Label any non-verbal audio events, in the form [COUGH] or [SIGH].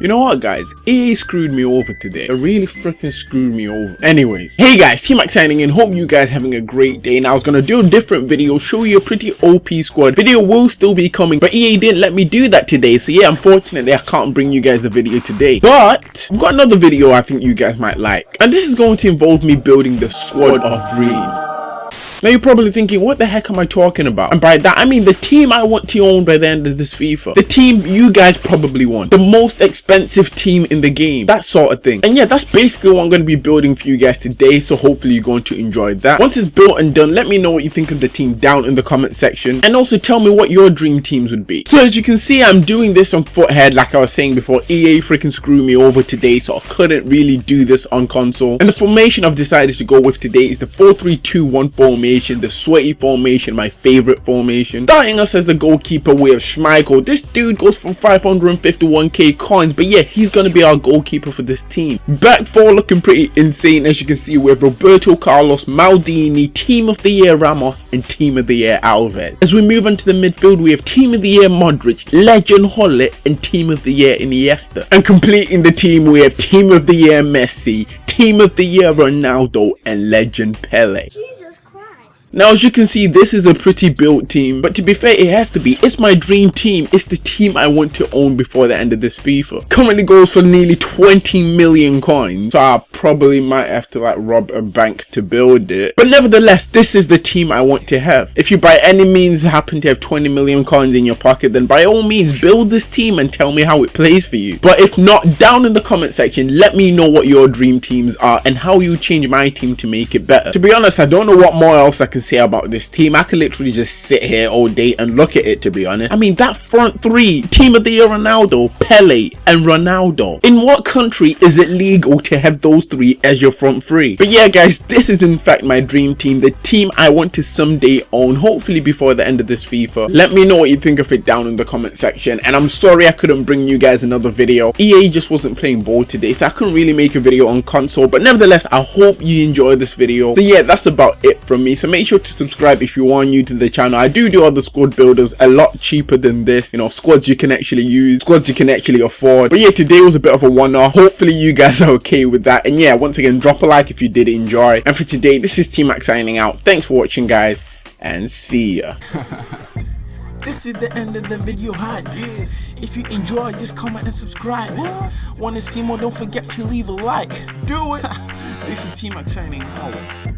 You know what guys, EA screwed me over today. It really freaking screwed me over. Anyways, hey guys, T-Mac signing in. Hope you guys having a great day. Now I was gonna do a different video, show you a pretty OP squad. Video will still be coming, but EA didn't let me do that today. So yeah, unfortunately I can't bring you guys the video today. But I've got another video I think you guys might like. And this is going to involve me building the squad of dreams. Now you're probably thinking, what the heck am I talking about? And by that, I mean the team I want to own by the end of this FIFA. The team you guys probably want. The most expensive team in the game. That sort of thing. And yeah, that's basically what I'm going to be building for you guys today. So hopefully you're going to enjoy that. Once it's built and done, let me know what you think of the team down in the comment section. And also tell me what your dream teams would be. So as you can see, I'm doing this on Futhead. Like I was saying before, EA freaking screwed me over today. So I couldn't really do this on console. And the formation I've decided to go with today is the 4-3-2-1 formation formation, the sweaty formation, my favorite formation. Starting us as the goalkeeper, we have Schmeichel. This dude goes for 551k coins, but yeah, he's going to be our goalkeeper for this team. Back four looking pretty insane, as you can see, we have Roberto Carlos, Maldini, Team of the Year Ramos, and Team of the Year Alves. As we move on to the midfield, we have Team of the Year Modric, Legend Holly, and Team of the Year Iniesta. And completing the team, we have Team of the Year Messi, Team of the Year Ronaldo, and Legend Pele. Now as you can see this is a pretty built team but to be fair it has to be. It's my dream team. It's the team I want to own before the end of this FIFA. Currently goes for nearly 20 million coins so I probably might have to like rob a bank to build it. But nevertheless this is the team I want to have. If you by any means happen to have 20 million coins in your pocket then by all means build this team and tell me how it plays for you. But if not down in the comment section let me know what your dream teams are and how you change my team to make it better. To be honest I don't know what more else I can say about this team. I could literally just sit here all day and look at it to be honest. I mean that front three, team of the year Ronaldo, Pele and Ronaldo. In what country is it legal to have those three as your front three? But yeah guys, this is in fact my dream team. The team I want to someday own, hopefully before the end of this FIFA. Let me know what you think of it down in the comment section. And I'm sorry I couldn't bring you guys another video. EA just wasn't playing ball today so I couldn't really make a video on console. But nevertheless, I hope you enjoyed this video. So yeah, that's about it from me. So make sure to subscribe if you are new to the channel. I do do other squad builders a lot cheaper than this. You know, squads you can actually use, squads you can actually afford. But yeah, today was a bit of a one-off. Hopefully you guys are okay with that. And yeah, once again, drop a like if you did enjoy. And for today, this is T-Mac signing out. Thanks for watching, guys, and see ya. [LAUGHS] This is the end of the video hype. Yeah. If you enjoy, just comment and subscribe. What? Wanna see more? Don't forget to leave a like. Do it. [LAUGHS] this is T-Mac signing out.